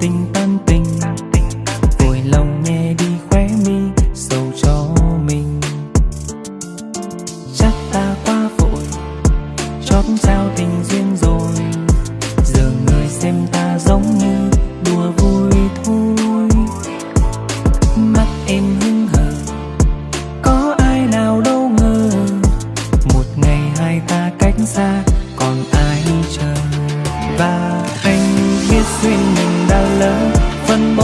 tình tan tình, vội lòng nghe đi khóe mi, sầu cho mình. Chắc ta quá vội, chót trao tình duyên rồi. Giờ người xem ta giống như đùa vui thôi. Mắt em hứng hờ, có ai nào đâu ngờ. Một ngày hai ta cách xa, còn ai chờ. Và anh biết duyên phân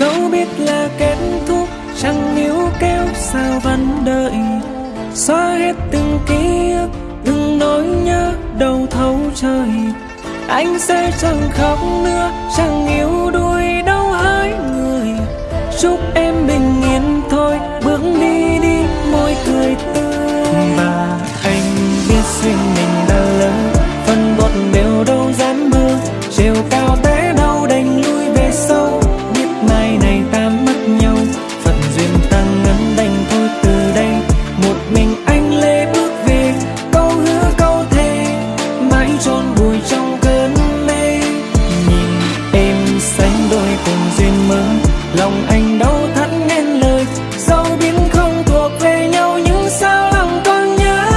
dẫu biết là kết thúc chẳng níu kéo sao vẫn đợi. Xóa hết từng ký ức từng nỗi nhớ đầu thấu trời. Anh sẽ chẳng khóc nữa, chẳng yếu đuối đâu hỡi người. Chúc em bình yên thôi, bước đi đi, môi cười tươi. Và anh biết duyên mình lòng anh đau thắt nên lời dẫu biết không thuộc về nhau nhưng sao lòng còn nhớ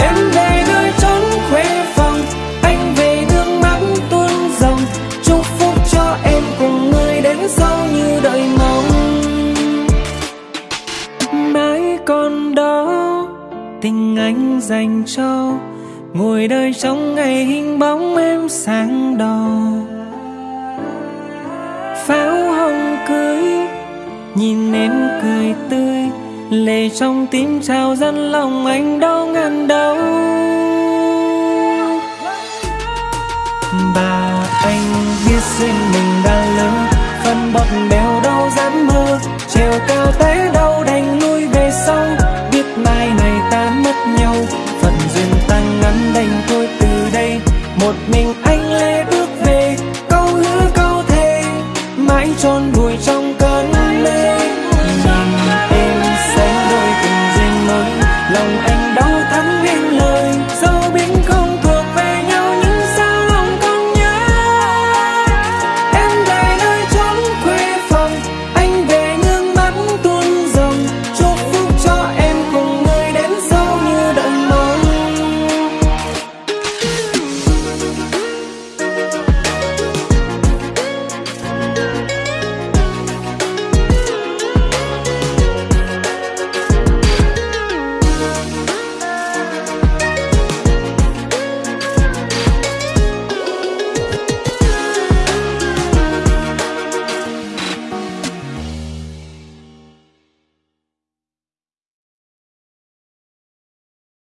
em về nơi trốn khuê phòng, anh về nước mắt tuôn dòng. chúc phúc cho em cùng người đến sau như đợi mong mãi còn đó, tình anh dành cho, ngồi đời trong ngày hình bóng em sáng đỏ pháo hồng cưới, nhìn em cười tươi lệ trong tim trào dân lòng anh đau ngàn đau. Bà anh biết riêng mình đã lớn, phân bọt béo đau dám mơ chiều cao tới đâu son